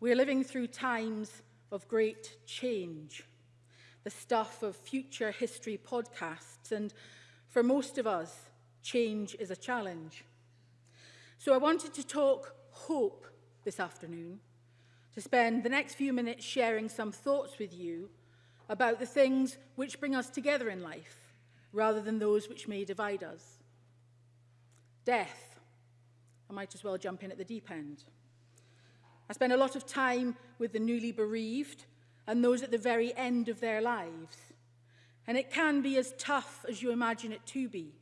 We are living through times of great change the stuff of future history podcasts. And for most of us, change is a challenge. So I wanted to talk hope this afternoon, to spend the next few minutes sharing some thoughts with you about the things which bring us together in life, rather than those which may divide us. Death. I might as well jump in at the deep end. I spend a lot of time with the newly bereaved and those at the very end of their lives. And it can be as tough as you imagine it to be.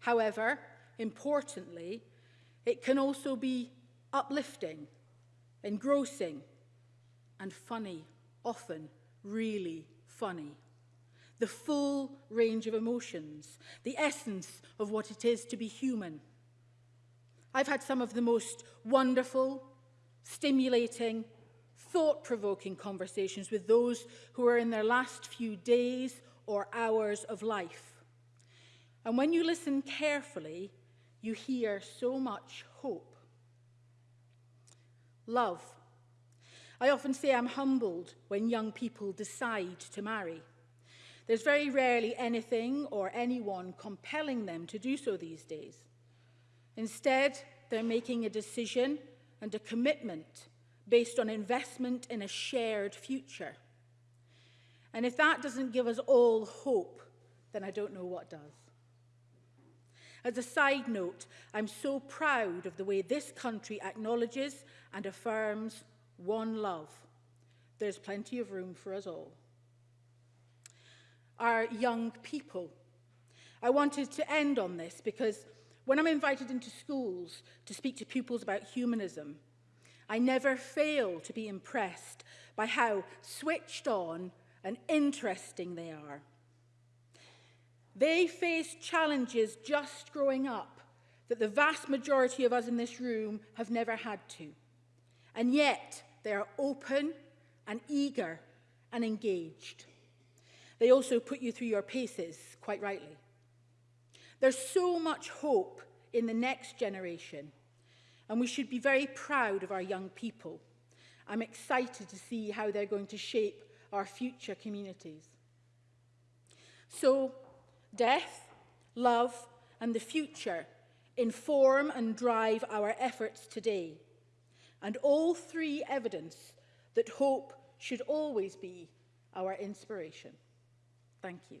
However, importantly, it can also be uplifting, engrossing, and funny, often really funny. The full range of emotions, the essence of what it is to be human. I've had some of the most wonderful, stimulating, thought-provoking conversations with those who are in their last few days or hours of life. And when you listen carefully, you hear so much hope. Love. I often say I'm humbled when young people decide to marry. There's very rarely anything or anyone compelling them to do so these days. Instead, they're making a decision and a commitment based on investment in a shared future. And if that doesn't give us all hope, then I don't know what does. As a side note, I'm so proud of the way this country acknowledges and affirms one love. There's plenty of room for us all. Our young people. I wanted to end on this because when I'm invited into schools to speak to pupils about humanism, I never fail to be impressed by how switched on and interesting they are. They face challenges just growing up that the vast majority of us in this room have never had to. And yet, they are open and eager and engaged. They also put you through your paces, quite rightly. There's so much hope in the next generation and we should be very proud of our young people. I'm excited to see how they're going to shape our future communities. So, death, love and the future inform and drive our efforts today. And all three evidence that hope should always be our inspiration. Thank you.